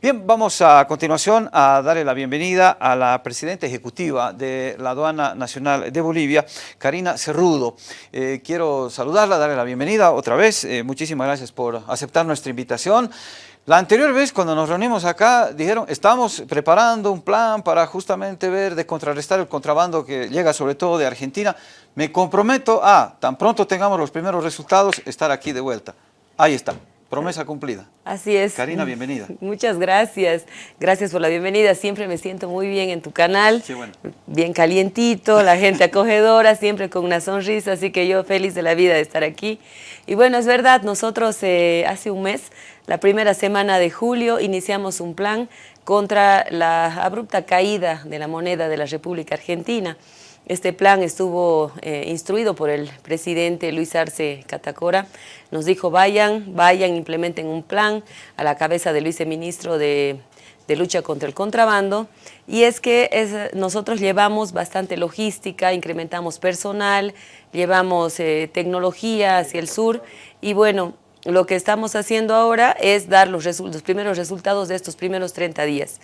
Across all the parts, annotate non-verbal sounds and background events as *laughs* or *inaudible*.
Bien, vamos a continuación a darle la bienvenida a la presidenta ejecutiva de la Aduana Nacional de Bolivia, Karina Cerrudo. Eh, quiero saludarla, darle la bienvenida otra vez. Eh, muchísimas gracias por aceptar nuestra invitación. La anterior vez cuando nos reunimos acá, dijeron, estamos preparando un plan para justamente ver de contrarrestar el contrabando que llega sobre todo de Argentina. Me comprometo a, tan pronto tengamos los primeros resultados, estar aquí de vuelta. Ahí está. Promesa cumplida. Así es. Karina, bienvenida. *laughs* Muchas gracias. Gracias por la bienvenida. Siempre me siento muy bien en tu canal. Qué bueno. Bien calientito, la gente acogedora, siempre con una sonrisa. Así que yo feliz de la vida de estar aquí. Y bueno, es verdad, nosotros eh, hace un mes, la primera semana de julio, iniciamos un plan contra la abrupta caída de la moneda de la República Argentina. Este plan estuvo eh, instruido por el presidente Luis Arce Catacora. Nos dijo, vayan, vayan, implementen un plan a la cabeza del viceministro de, de lucha contra el contrabando. Y es que nosotros llevamos bastante logística, incrementamos personal, llevamos eh, tecnología hacia el sur. Y bueno, lo que estamos haciendo ahora es dar los, los primeros resultados de estos primeros 30 días.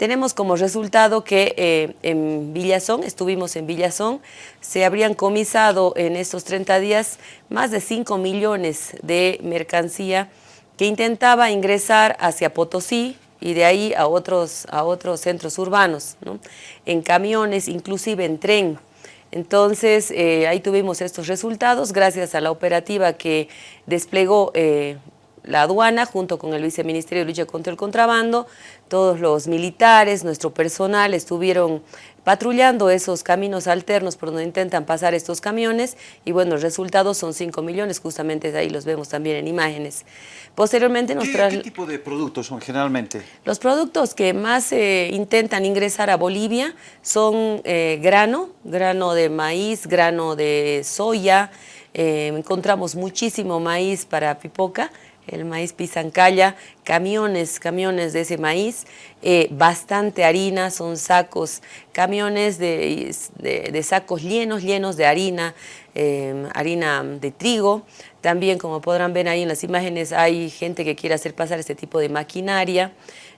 Tenemos como resultado que eh, en Villazón, estuvimos en Villazón, se habrían comisado en estos 30 días más de 5 millones de mercancía que intentaba ingresar hacia Potosí y de ahí a otros, a otros centros urbanos, en camiones, inclusive en tren. Entonces, eh, ahí tuvimos estos resultados gracias a la operativa que desplegó eh, la aduana junto con el Viceministerio de Lucha contra el Contrabando, todos los militares, nuestro personal estuvieron patrullando esos caminos alternos por donde intentan pasar estos camiones y bueno, los resultados son 5 millones, justamente ahí los vemos también en imágenes. Posteriormente nos ¿Qué, ¿Qué tipo de productos son generalmente? Los productos que más eh, intentan ingresar a Bolivia son eh, grano, grano de maíz, grano de soya, eh, encontramos muchísimo maíz para pipoca, el maíz pisancaya, camiones, camiones de ese maíz, eh, bastante harina, son sacos, camiones de, sacos llenos, llenos de harina, em, harina de trigo. También, como podrán ver ahí en las imágenes, hay gente que quiere hacer pasar este tipo de maquinaria.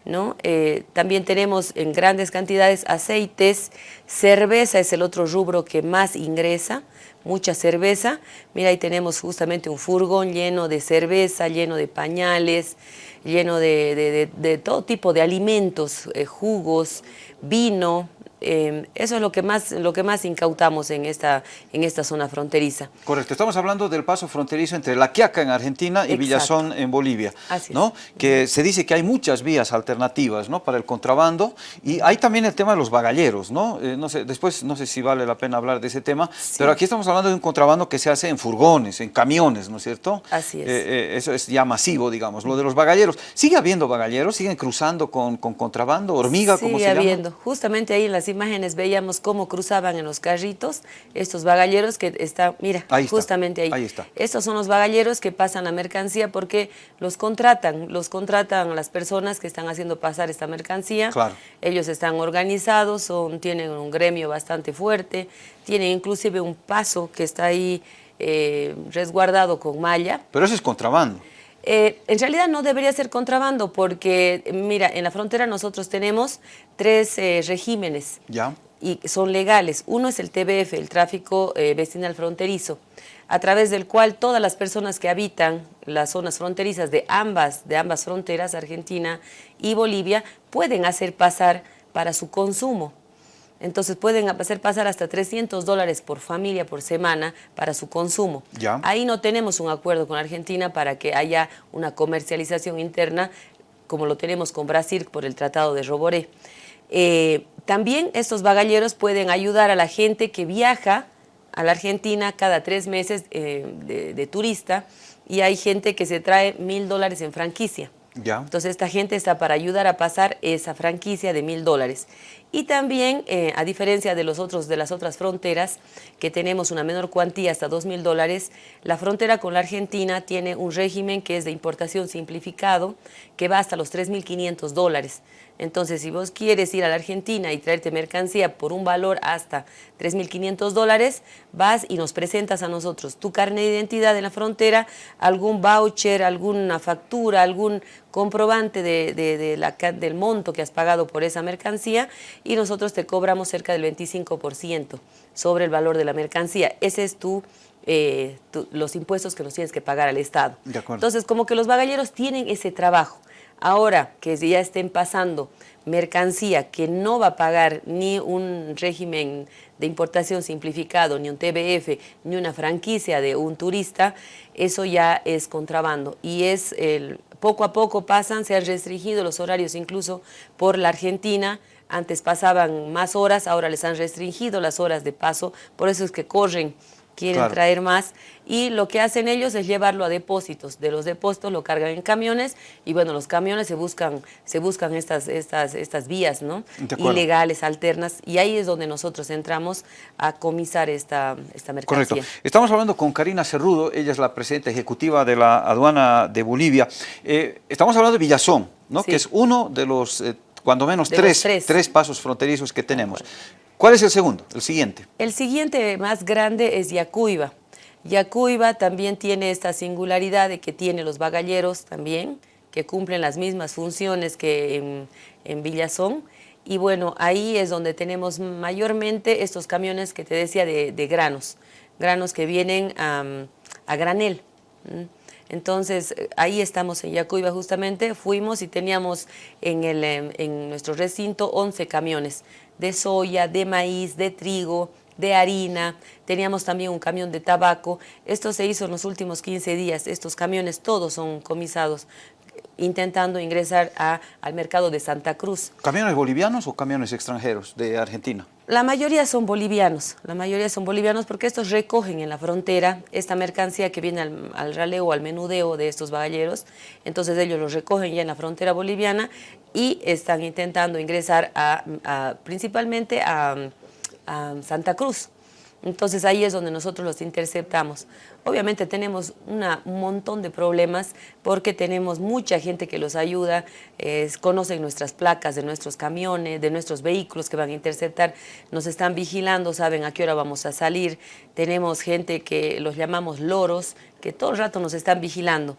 ¿No? Eh, también tenemos en grandes cantidades aceites, cerveza es el otro rubro que más ingresa, mucha cerveza. Mira, ahí tenemos justamente un furgón lleno de cerveza, lleno de pañales, lleno de, todo tipo de alimentos, eh, jugos, vino, Em, eso es lo que más, lo que más incautamos en esta, en esta zona fronteriza. Correcto, estamos hablando del paso fronterizo entre La Quiaca en Argentina y Villazón en Bolivia, Así ¿no? que se dice que hay muchas vías alternativas ¿no? para el contrabando y hay también el tema de los bagalleros, ¿no? Eh, no sé, después no sé si vale la pena hablar de ese tema, pero aquí estamos hablando de un contrabando que se hace en furgones, en camiones, ¿no es cierto? Así es. Eh, eh, eso es ya masivo, digamos, lo de los bagalleros. ¿Sigue habiendo bagalleros? ¿Siguen cruzando con, con contrabando? ¿Hormiga? Sigue como se habiendo. Justamente ahí en las imágenes veíamos cómo cruzaban en los carritos estos bagalleros que están, mira, justamente ahí. ahí está. Estos son los bagalleros que pasan la mercancía porque los contratan, los contratan las personas que están haciendo pasar esta mercancía. Claro. Ellos están organizados, son, tienen un gremio bastante fuerte, tienen inclusive un paso que está ahí eh, resguardado con malla. Pero eso es contrabando. Eh, en realidad no debería ser contrabando porque, mira, en la frontera nosotros tenemos tres eh, regímenes ¿Ya? y son legales. Uno es el TBF, el tráfico eh, vecinal fronterizo, a través del cual todas las personas que habitan las zonas fronterizas de ambas, de ambas fronteras, Argentina y Bolivia, pueden hacer pasar para su consumo. Entonces pueden hacer pasar hasta 300 dólares por familia por semana para su consumo. Ya. Ahí no tenemos un acuerdo con Argentina para que haya una comercialización interna como lo tenemos con Brasil por el Tratado de Roboré. Eh, también estos bagalleros pueden ayudar a la gente que viaja a la Argentina cada tres meses eh, de, de turista y hay gente que se trae mil dólares en franquicia. Ya. Entonces esta gente está para ayudar a pasar esa franquicia de mil dólares. Y también, eh, a diferencia de, los otros, de las otras fronteras, que tenemos una menor cuantía hasta dos mil dólares, la frontera con la Argentina tiene un régimen que es de importación simplificado, que va hasta los 3.500 dólares. Entonces, si vos quieres ir a la Argentina y traerte mercancía por un valor hasta 3.500 dólares, vas y nos presentas a nosotros tu carne de identidad en la frontera, algún voucher, alguna factura, algún comprobante de, la, del monto que has pagado por esa mercancía y nosotros te cobramos cerca del 25% sobre el valor de la mercancía. Ese es tu, eh, los impuestos que nos tienes que pagar al Estado. Entonces, como que los bagalleros tienen ese trabajo. Ahora que ya estén pasando mercancía que no va a pagar ni un régimen de importación simplificado, ni un TBF, ni una franquicia de un turista, eso ya es contrabando. Y es el, poco a poco pasan, se han restringido los horarios incluso por la Argentina, antes pasaban más horas, ahora les han restringido las horas de paso, por eso es que corren quieren traer más y lo que hacen ellos es llevarlo a depósitos, de los depósitos lo cargan en camiones y bueno, los camiones se buscan, se buscan estas, estas, estas vías ¿no? ilegales, alternas y ahí es donde nosotros entramos a comisar esta, esta mercancía. Correcto. Estamos hablando con Karina Cerrudo, ella es la presidenta ejecutiva de la aduana de Bolivia. Eh, estamos hablando de Villazón, ¿no? que es uno de los... Eh, cuando menos tres, tres. tres, pasos fronterizos que tenemos. ¿Cuál es el segundo, el siguiente? El siguiente más grande es Yacuiba. Yacuiba también tiene esta singularidad de que tiene los bagalleros también, que cumplen las mismas funciones que en, Villazón. Y bueno, ahí es donde tenemos mayormente estos camiones que te decía de, granos, granos que vienen a, granel. Entonces, ahí estamos en Yacuiba justamente, fuimos y teníamos en, el, en nuestro recinto 11 camiones de soya, de maíz, de trigo, de harina, teníamos también un camión de tabaco. Esto se hizo en los últimos 15 días, estos camiones todos son comisados intentando ingresar a, al mercado de Santa Cruz. ¿Camiones bolivianos o camiones extranjeros de Argentina? La mayoría son bolivianos, la mayoría son bolivianos porque estos recogen en la frontera esta mercancía que viene al, al raleo, al menudeo de estos bagalleros, entonces ellos los recogen ya en la frontera boliviana y están intentando ingresar a, principalmente a Santa Cruz. Entonces ahí es donde nosotros los interceptamos. Obviamente tenemos un montón de problemas porque tenemos mucha gente que los ayuda, conocen nuestras placas de nuestros camiones, de nuestros vehículos que van a interceptar, nos están vigilando, saben a qué hora vamos a salir. Tenemos gente que los llamamos loros, que todo el rato nos están vigilando.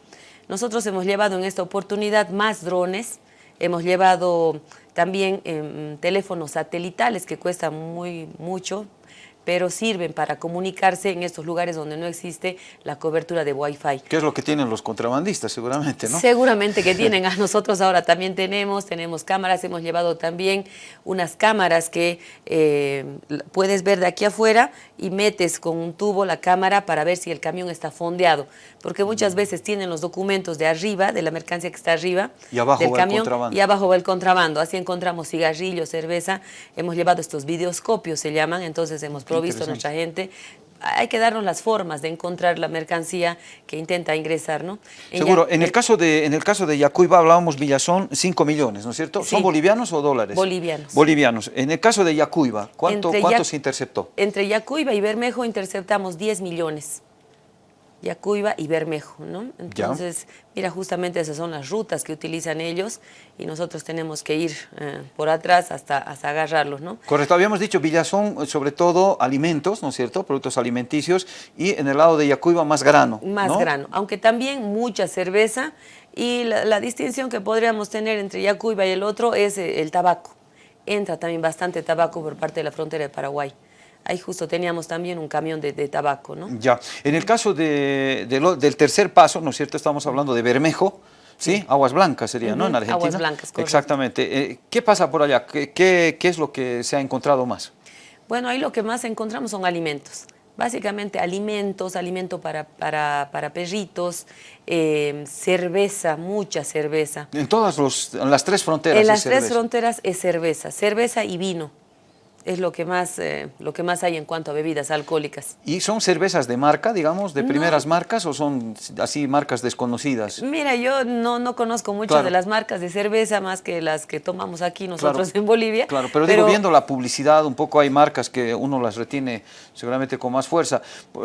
Nosotros hemos llevado en esta oportunidad más drones, hemos llevado también em, teléfonos satelitales que cuestan muy mucho, pero sirven para comunicarse en estos lugares donde no existe la cobertura de Wi-Fi. ¿Qué es lo que tienen los contrabandistas seguramente, no? Seguramente que tienen, a nosotros ahora también tenemos, tenemos cámaras, hemos llevado también unas cámaras que eh, puedes ver de aquí afuera y metes con un tubo la cámara para ver si el camión está fondeado, porque muchas veces tienen los documentos de arriba, de la mercancía que está arriba y abajo del camión, el contrabando. y abajo va el contrabando, así encontramos cigarrillos, cerveza, hemos llevado estos videoscopios se llaman, entonces hemos visto nuestra gente, hay que darnos las formas de encontrar la mercancía que intenta ingresar, ¿no? Seguro. en, el caso de, en el caso de Yacuiba hablábamos Villazón, 5 millones, ¿no es cierto? ¿Son bolivianos o dólares? Bolivianos. Bolivianos. En el caso de Yacuiba, ¿cuánto, ¿cuánto se interceptó? Entre Yacuiba y Bermejo interceptamos 10 millones. Yacuiba y Bermejo, ¿no? Entonces, mira, justamente esas son las rutas que utilizan ellos y nosotros tenemos que ir eh, por atrás hasta, hasta agarrarlos, ¿no? Correcto, habíamos dicho Villazón, sobre todo alimentos, ¿no es cierto? Productos alimenticios y en el lado de Yacuiba más grano, Más grano, aunque también mucha cerveza y la, la distinción que podríamos tener entre Yacuiba y el otro es eh, el tabaco. Entra también bastante tabaco por parte de la frontera de Paraguay ahí justo teníamos también un camión de, tabaco, ¿no? Ya, en el caso de, del tercer paso, ¿no es cierto? Estamos hablando de Bermejo, ¿sí? Aguas Blancas sería, ¿no? En Argentina. Aguas Blancas, correcto. Exactamente. Eh, ¿Qué pasa por allá? ¿Qué, ¿Qué, es lo que se ha encontrado más? Bueno, ahí lo que más encontramos son alimentos. Básicamente alimentos, alimento para, para, para perritos, eh, cerveza, mucha cerveza. En todas los, en las tres fronteras En las tres fronteras es cerveza, cerveza y vino es lo que más eh, lo que más hay en cuanto a bebidas alcohólicas. ¿Y son cervezas de marca, digamos, de primeras marcas o son así marcas desconocidas? Mira, yo no, no conozco mucho de las marcas de cerveza más que las que tomamos aquí nosotros en Bolivia. Claro, pero, digo, viendo la publicidad, un poco hay marcas que uno las retiene seguramente con más fuerza.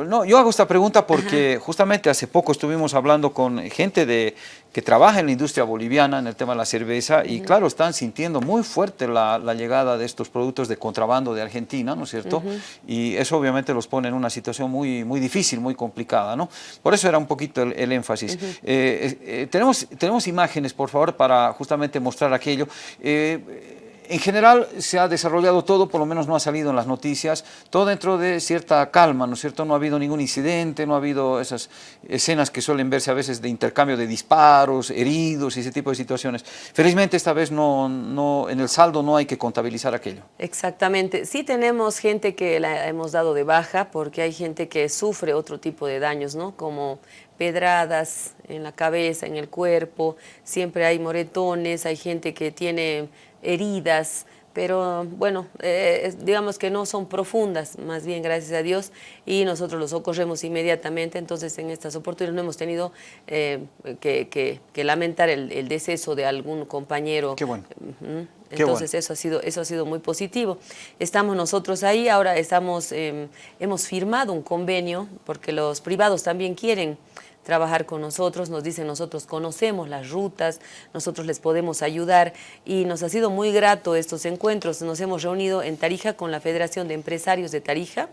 No, yo hago esta pregunta porque justamente hace poco estuvimos hablando con gente de que trabaja en la industria boliviana en el tema de la cerveza y claro, están sintiendo muy fuerte la, la llegada de estos productos de contrabando contrabando de Argentina, ¿no es cierto? Y eso obviamente los pone en una situación muy, muy difícil, muy complicada, ¿no? Por eso era un poquito el, énfasis. Eh, eh, tenemos, tenemos imágenes, por favor, para justamente mostrar aquello. En general se ha desarrollado todo, por lo menos no ha salido en las noticias, todo dentro de cierta calma, ¿no es cierto? No ha habido ningún incidente, no ha habido esas escenas que suelen verse a veces de intercambio de disparos, heridos y ese tipo de situaciones. Felizmente esta vez no, no, en el saldo no hay que contabilizar aquello. Exactamente. Sí tenemos gente que la hemos dado de baja porque hay gente que sufre otro tipo de daños, ¿no? Como pedradas en la cabeza, en el cuerpo, siempre hay moretones, hay gente que tiene heridas, pero bueno, eh, digamos que no son profundas, más bien gracias a Dios, y nosotros los socorremos inmediatamente, entonces en estas oportunidades no hemos tenido eh, que, lamentar el, deceso de algún compañero. Qué bueno. Entonces eso, ha sido, eso ha sido muy positivo. Estamos nosotros ahí, ahora estamos, em, hemos firmado un convenio, porque los privados también quieren trabajar con nosotros, nos dicen nosotros conocemos las rutas, nosotros les podemos ayudar y nos ha sido muy grato estos encuentros. Nos hemos reunido en Tarija con la Federación de Empresarios de Tarija,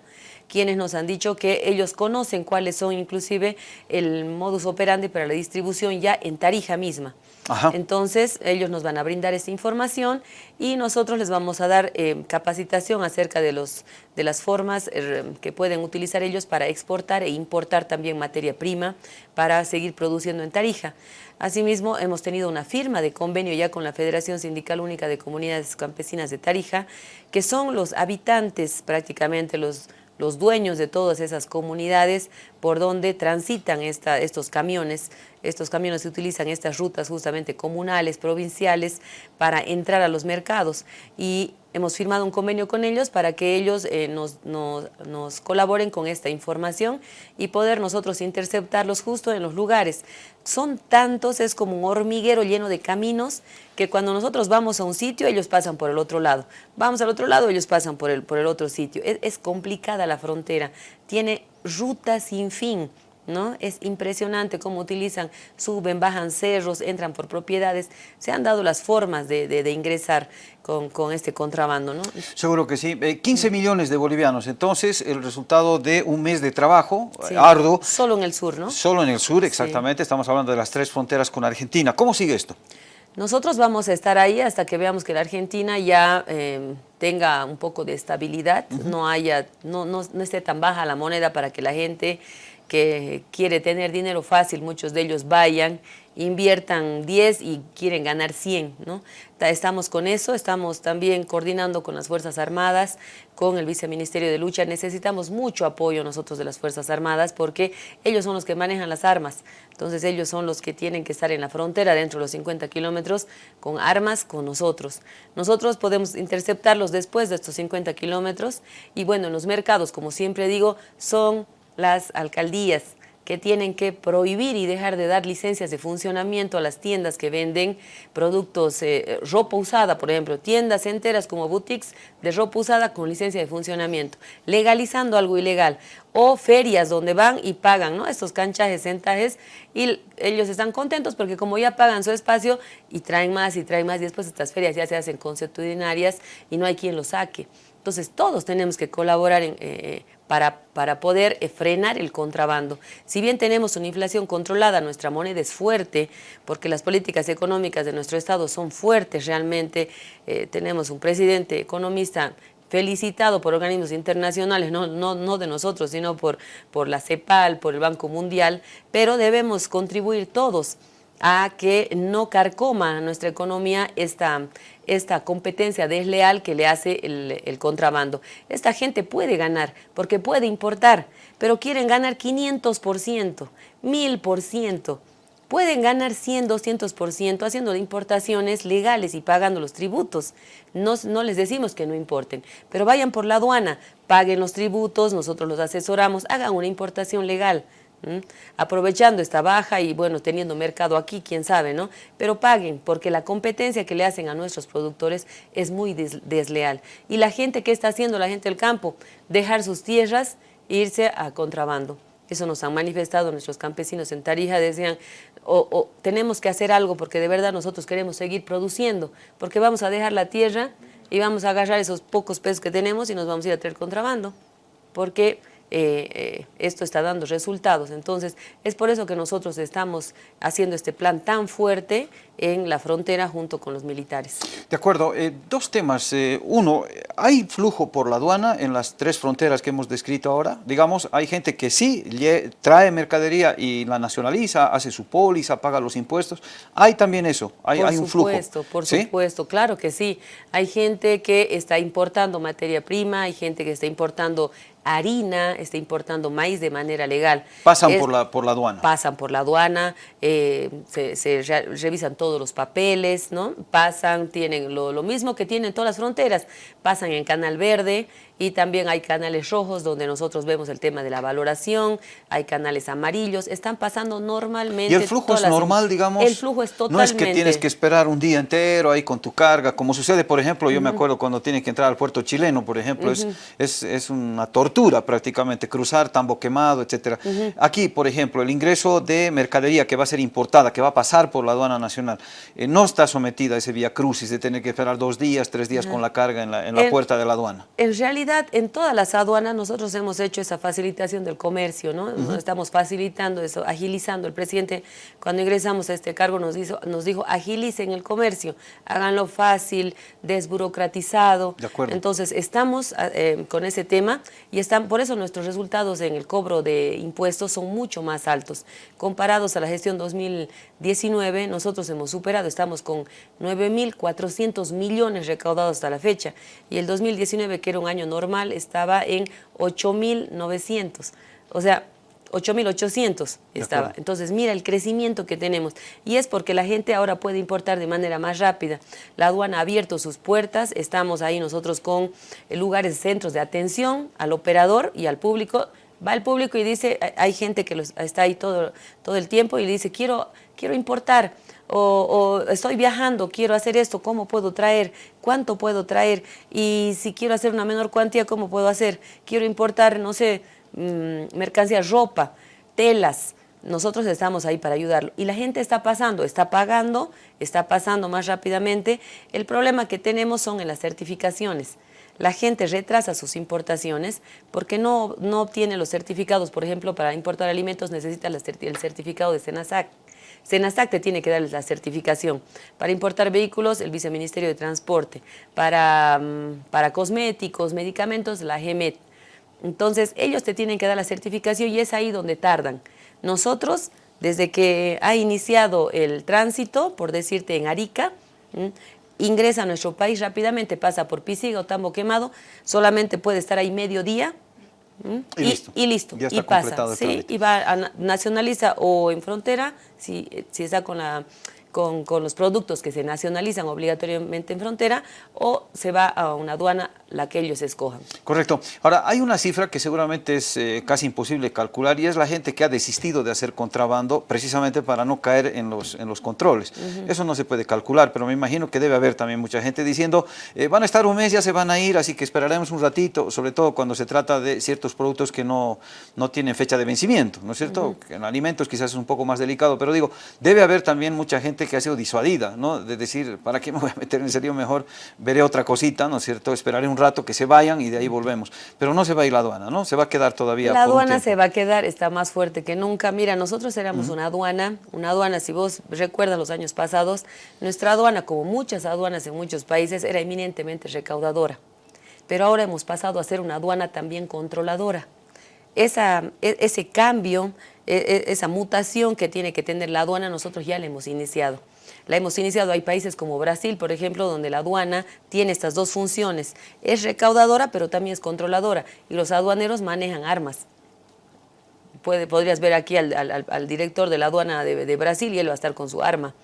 quienes nos han dicho que ellos conocen cuáles son inclusive el modus operandi para la distribución ya en Tarija misma. Entonces, ellos nos van a brindar esta información y nosotros les vamos a dar eh, capacitación acerca de, los, de las formas eh, que pueden utilizar ellos para exportar e importar también materia prima para seguir produciendo en Tarija. Asimismo, hemos tenido una firma de convenio ya con la Federación Sindical Única de Comunidades Campesinas de Tarija, que son los habitantes prácticamente, los los dueños de todas esas comunidades por donde transitan estos camiones. Estos camiones se utilizan estas rutas justamente comunales, provinciales, para entrar a los mercados. Y hemos firmado un convenio con ellos para que ellos eh, nos, nos, colaboren con esta información y poder nosotros interceptarlos justo en los lugares. Son tantos, es como un hormiguero lleno de caminos que cuando nosotros vamos a un sitio, ellos pasan por el otro lado. Vamos al otro lado, ellos pasan por el, por el otro sitio. Es, es complicada la frontera, tiene rutas sin fin. ¿No? Es impresionante cómo utilizan, suben, bajan cerros, entran por propiedades. Se han dado las formas de, ingresar con, este contrabando, ¿no? Seguro que sí. 15 eh, millones de bolivianos, entonces el resultado de un mes de trabajo arduo. Solo en el sur, ¿no? Solo en el sur, exactamente. Estamos hablando de las tres fronteras con Argentina. ¿Cómo sigue esto? Nosotros vamos a estar ahí hasta que veamos que la Argentina ya eh, tenga un poco de estabilidad, no, haya, no, no, no esté tan baja la moneda para que la gente que quiere tener dinero fácil, muchos de ellos vayan, inviertan 10 y quieren ganar 100, ¿no? Estamos con eso, estamos también coordinando con las Fuerzas Armadas, con el Viceministerio de Lucha. Necesitamos mucho apoyo nosotros de las Fuerzas Armadas porque ellos son los que manejan las armas. Entonces ellos son los que tienen que estar en la frontera dentro de los 50 kilómetros con armas con nosotros. Nosotros podemos interceptarlos después de estos 50 kilómetros y bueno, en los mercados, como siempre digo, son las alcaldías que tienen que prohibir y dejar de dar licencias de funcionamiento a las tiendas que venden productos, eh, ropa usada, por ejemplo, tiendas enteras como boutiques de ropa usada con licencia de funcionamiento, legalizando algo ilegal, o ferias donde van y pagan ¿no? estos canchajes, centajes, y ellos están contentos porque como ya pagan su espacio y traen más y traen más, y después estas ferias ya se hacen consuetudinarias y no hay quien los saque. Entonces todos tenemos que colaborar en, eh, para, para, poder eh, frenar el contrabando. Si bien tenemos una inflación controlada, nuestra moneda es fuerte, porque las políticas económicas de nuestro Estado son fuertes realmente. Eh, tenemos un presidente economista felicitado por organismos internacionales, no, no, no de nosotros, sino por, por la CEPAL, por el Banco Mundial, pero debemos contribuir todos a que no carcoma nuestra economía esta, esta competencia desleal que le hace el, contrabando. Esta gente puede ganar porque puede importar, pero quieren ganar 500%, 1000%. Pueden ganar 100, 200% haciendo importaciones legales y pagando los tributos. No, no les decimos que no importen, pero vayan por la aduana, paguen los tributos, nosotros los asesoramos, hagan una importación legal. Aprovechando esta baja y bueno, teniendo mercado aquí, quién sabe, ¿no? Pero paguen, porque la competencia que le hacen a nuestros productores es muy desleal. Y la gente, ¿qué está haciendo la gente del campo? Dejar sus tierras e irse a contrabando. Eso nos han manifestado nuestros campesinos en Tarija, decían, o, tenemos que hacer algo porque de verdad nosotros queremos seguir produciendo, porque vamos a dejar la tierra y vamos a agarrar esos pocos pesos que tenemos y nos vamos a ir a traer contrabando, porque eh, eh, esto está dando resultados. Entonces, es por eso que nosotros estamos haciendo este plan tan fuerte en la frontera junto con los militares. De acuerdo. Eh, dos temas. uno, ¿hay flujo por la aduana en las tres fronteras que hemos descrito ahora? Digamos, hay gente que sí trae mercadería y la nacionaliza, hace su póliza, paga los impuestos. ¿Hay también eso? ¿Hay, por hay un flujo? Supuesto, por supuesto, claro que sí. Hay gente que está importando materia prima, hay gente que está importando harina, está importando maíz de manera legal. Pasan por, la, por la aduana. Pasan por la aduana, eh, se, revisan todos los papeles, ¿no? Pasan, tienen lo, lo mismo que tienen todas las fronteras, pasan en Canal Verde, y también hay canales rojos donde nosotros vemos el tema de la valoración, hay canales amarillos, están pasando normalmente... ¿Y el flujo es normal, digamos? El flujo es totalmente... No es que tienes que esperar un día entero ahí con tu carga, como sucede, por ejemplo, yo me acuerdo cuando tiene que entrar al puerto chileno, por ejemplo, es, es, es, una tortura prácticamente, cruzar tambo quemado, etcétera. Aquí, por ejemplo, el ingreso de mercadería que va a ser importada, que va a pasar por la aduana nacional, eh, no está sometida a ese vía crucis de tener que esperar dos días, tres días con la carga en la, en la puerta de la aduana. En realidad, en todas las aduanas nosotros hemos hecho esa facilitación del comercio, ¿no? Estamos facilitando eso, agilizando. El presidente, cuando ingresamos a este cargo, nos, hizo, nos dijo, agilicen el comercio, háganlo fácil, desburocratizado. De acuerdo. Entonces, estamos ah, eh, con ese tema y están, por eso nuestros resultados en el cobro de impuestos son mucho más altos. Comparados a la gestión 2019, nosotros hemos superado, estamos con 9.400 millones recaudados hasta la fecha y el 2019, que era un año normal estaba en 8.900, o sea, 8.800 estaba. Entonces, mira el crecimiento que tenemos. Y es porque la gente ahora puede importar de manera más rápida. La aduana ha abierto sus puertas, estamos ahí nosotros con lugares, centros de atención al operador y al público. Va el público y dice, hay gente que está ahí todo, todo el tiempo y dice, quiero, quiero importar o, estoy viajando, quiero hacer esto, ¿cómo puedo traer? ¿Cuánto puedo traer? Y si quiero hacer una menor cuantía, ¿cómo puedo hacer? Quiero importar, no sé, mm, mercancías, ropa, telas. Nosotros estamos ahí para ayudarlo. Y la gente está pasando, está pagando, está pasando más rápidamente. El problema que tenemos son en las certificaciones. La gente retrasa sus importaciones porque no, no obtiene los certificados. Por ejemplo, para importar alimentos necesita el certificado de SENASAC. SENASAC te tiene que dar la certificación. Para importar vehículos, el Viceministerio de Transporte. Para, mm, para cosméticos, medicamentos, la GEMET. Entonces, ellos te tienen que dar la certificación y es ahí donde tardan. Nosotros, desde que ha iniciado el tránsito, por decirte en Arica, ingresa a nuestro país rápidamente, pasa por Pisiga o Tambo Quemado, solamente puede estar ahí medio día, y, listo. Y, listo. y pasa. Sí, y va a nacionaliza o en frontera, si, si está con la con, con, los productos que se nacionalizan obligatoriamente en frontera o se va a una aduana la que ellos escojan. Correcto. Ahora, hay una cifra que seguramente es eh, casi imposible calcular y es la gente que ha desistido de hacer contrabando precisamente para no caer en los, en los controles. Eso no se puede calcular, pero me imagino que debe haber también mucha gente diciendo eh, van a estar un mes, ya se van a ir, así que esperaremos un ratito, sobre todo cuando se trata de ciertos productos que no, no tienen fecha de vencimiento, ¿no es cierto? En alimentos quizás es un poco más delicado, pero digo, debe haber también mucha gente que ha sido disuadida, ¿no? De decir, ¿para qué me voy a meter en serio? Mejor veré otra cosita, ¿no es cierto? Esperaré un rato que se vayan y de ahí volvemos. Pero no se va a ir la aduana, ¿no? Se va a quedar todavía La aduana se va a quedar, está más fuerte que nunca. Mira, nosotros éramos una aduana, una aduana, si vos recuerdas los años pasados, nuestra aduana, como muchas aduanas en muchos países, era eminentemente recaudadora. Pero ahora hemos pasado a ser una aduana también controladora. Esa, e, ese cambio, esa mutación que tiene que tener la aduana, nosotros ya la hemos iniciado la hemos iniciado. Hay países como Brasil, por ejemplo, donde la aduana tiene estas dos funciones. Es recaudadora, pero también es controladora. Y los aduaneros manejan armas. Podrías ver aquí al, director de la aduana de Brasil y él va a estar con su arma.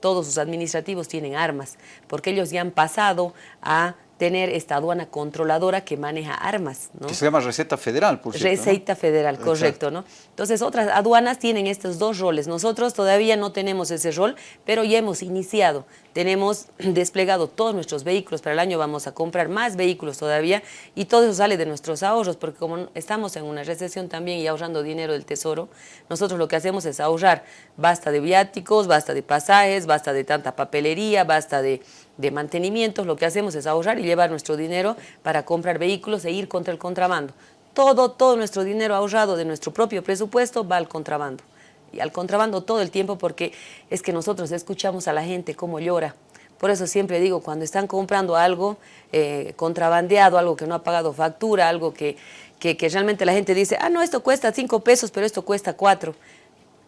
Todos sus administrativos tienen armas, porque ellos ya han pasado a tener esta aduana controladora que maneja armas. ¿no? Que se llama receta federal, por cierto. Receta federal, correcto. ¿no? Entonces, otras aduanas tienen estos dos roles. Nosotros todavía no tenemos ese rol, pero ya hemos iniciado. Tenemos *clears throat* desplegado todos nuestros vehículos. Para el año vamos a comprar más vehículos todavía y todo eso sale de nuestros ahorros, porque como estamos en una recesión también y ahorrando dinero del tesoro, nosotros lo que hacemos es ahorrar. Basta de viáticos, basta de pasajes, basta de tanta papelería, basta de de mantenimientos, lo que hacemos es ahorrar y llevar nuestro dinero para comprar vehículos e ir contra el contrabando. Todo, todo nuestro dinero ahorrado de nuestro propio presupuesto va al contrabando. Y al contrabando todo el tiempo porque es que nosotros escuchamos a la gente cómo llora. Por eso siempre digo, cuando están comprando algo eh, contrabandeado, algo que no ha pagado factura, algo que, que, realmente la gente dice, ah, no, esto cuesta cinco pesos, pero esto cuesta cuatro.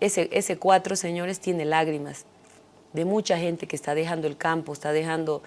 Ese, ese cuatro, señores, tiene lágrimas de mucha gente que está dejando el campo, está dejando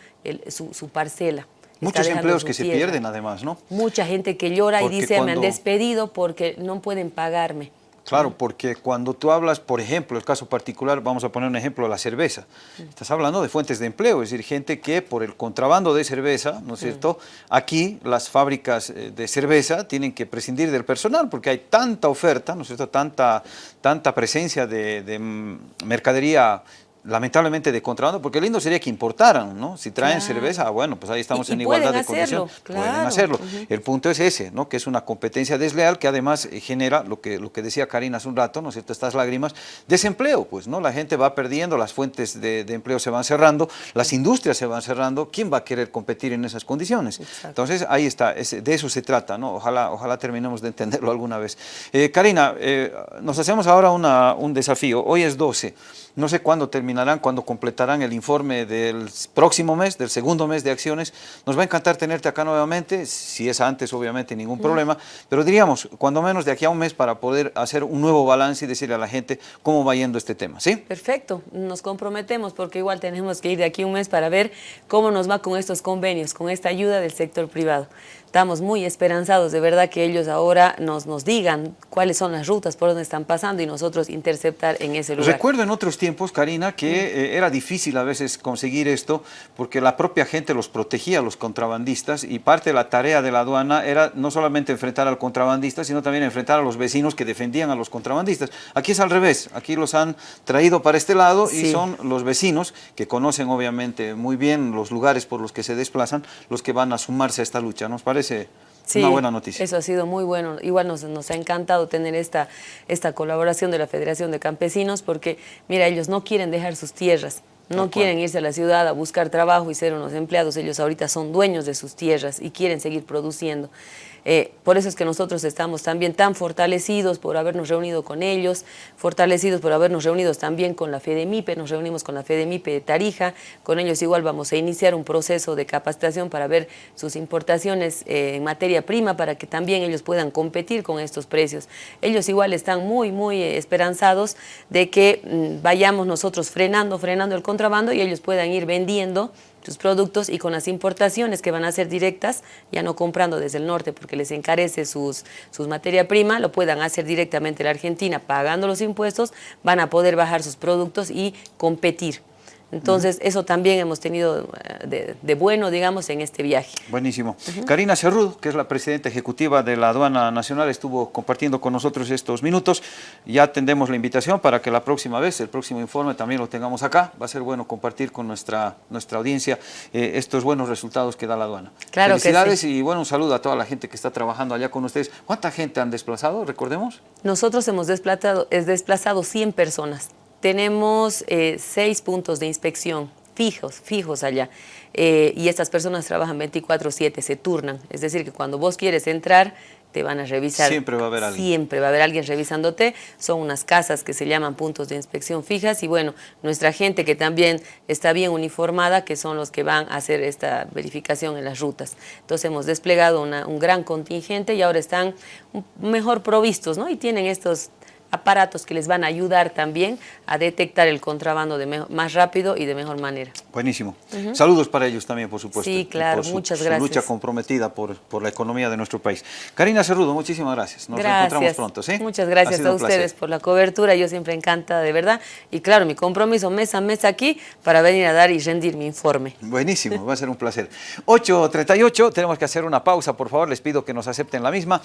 su, parcela. Muchos empleos que se pierden además, ¿no? Mucha gente que llora y dice, me han despedido porque no pueden pagarme. Claro, porque cuando tú hablas, por ejemplo, el caso particular, vamos a poner un ejemplo, la cerveza. Estás hablando de fuentes de empleo, es decir, gente que por el contrabando de cerveza, ¿no es cierto? Aquí las fábricas eh, de cerveza tienen que prescindir del personal porque hay tanta oferta, ¿no es cierto? Tanta, tanta presencia de, de mm, mercadería lamentablemente de contrabando, porque lindo sería que importaran, ¿no? Si traen cerveza, bueno, pues ahí estamos en igualdad de condiciones. Pueden hacerlo. El punto es ese, ¿no? Que es una competencia desleal que además eh, genera lo que, lo que decía Karina hace un rato, ¿no es cierto? Estas lágrimas, desempleo, pues, ¿no? La gente va perdiendo, las fuentes de, empleo se van cerrando, las industrias se van cerrando, ¿quién va a querer competir en esas condiciones? Entonces, ahí está, de eso se trata, ¿no? Ojalá, ojalá terminemos de entenderlo alguna vez. Eh, Karina, eh, nos hacemos ahora una, un desafío, hoy es 12, no sé cuándo terminarán, cuándo completarán el informe del próximo mes, del segundo mes de acciones. Nos va a encantar tenerte acá nuevamente, si es antes obviamente ningún problema, pero diríamos, cuando menos de aquí a un mes para poder hacer un nuevo balance y decirle a la gente cómo va yendo este tema, ¿sí? Perfecto, nos comprometemos porque igual tenemos que ir de aquí a un mes para ver cómo nos va con estos convenios, con esta ayuda del sector privado estamos muy esperanzados, de verdad que ellos ahora nos, nos digan cuáles son las rutas por donde están pasando y nosotros interceptar en ese lugar. Recuerdo en otros tiempos, Karina, que eh, era difícil a veces conseguir esto porque la propia gente los protegía, los contrabandistas, y parte de la tarea de la aduana era no solamente enfrentar al contrabandista, sino también enfrentar a los vecinos que defendían a los contrabandistas. Aquí es al revés, aquí los han traído para este lado y son los vecinos que conocen obviamente muy bien los lugares por los que se desplazan, los que van a sumarse a esta lucha, ¿nos parece? Sí, una buena noticia. Eso ha sido muy bueno. Igual nos, nos, ha encantado tener esta, esta colaboración de la Federación de Campesinos porque, mira, ellos no quieren dejar sus tierras. No quieren irse a la ciudad a buscar trabajo y ser unos empleados. Ellos ahorita son dueños de sus tierras y quieren seguir produciendo. Eh, por eso es que nosotros estamos también tan fortalecidos por habernos reunido con ellos, fortalecidos por habernos reunido también con la FEDEMIPE, nos reunimos con la FEDEMIPE de Tarija, con ellos igual vamos a iniciar un proceso de capacitación para ver sus importaciones eh, en materia prima para que también ellos puedan competir con estos precios. Ellos igual están muy, muy esperanzados de que mm, vayamos nosotros frenando, frenando el contrabando y ellos puedan ir vendiendo sus productos y con las importaciones que van a ser directas, ya no comprando desde el norte porque les encarece sus, sus materia prima, lo puedan hacer directamente en la Argentina pagando los impuestos, van a poder bajar sus productos y competir. Entonces, eso también hemos tenido eh, de, bueno, digamos, en este viaje. Buenísimo. Karina Cerrudo, que es la presidenta ejecutiva de la Aduana Nacional, estuvo compartiendo con nosotros estos minutos. Ya atendemos la invitación para que la próxima vez, el próximo informe también lo tengamos acá. Va a ser bueno compartir con nuestra, nuestra audiencia eh, estos buenos resultados que da la aduana. Claro Felicidades que y bueno, un saludo a toda la gente que está trabajando allá con ustedes. ¿Cuánta gente han desplazado, recordemos? Nosotros hemos desplazado, es desplazado 100 personas tenemos eh, seis puntos de inspección fijos, fijos allá. Eh, y estas personas trabajan 24-7, se turnan. Es decir, que cuando vos quieres entrar, te van a revisar. Siempre va a haber alguien. Siempre va a haber alguien revisándote. Son unas casas que se llaman puntos de inspección fijas y bueno, nuestra gente que también está bien uniformada, que son los que van a hacer esta verificación en las rutas. Entonces hemos desplegado un gran contingente y ahora están mejor provistos, ¿no? Y tienen estos aparatos que les van a ayudar también a detectar el contrabando de más rápido y de mejor manera. Buenísimo. Saludos para ellos también, por supuesto. Sí, claro, muchas gracias. Su lucha comprometida por, por, la economía de nuestro país. Karina Cerrudo, muchísimas gracias. Nos encontramos pronto, ¿sí? Muchas gracias a ustedes por la cobertura. Yo siempre encantada, de verdad. Y claro, mi compromiso mes a mes aquí para venir a dar y rendir mi informe. Buenísimo, va a ser un placer. 8.38, tenemos que hacer una pausa, por favor. Les pido que nos acepten la misma.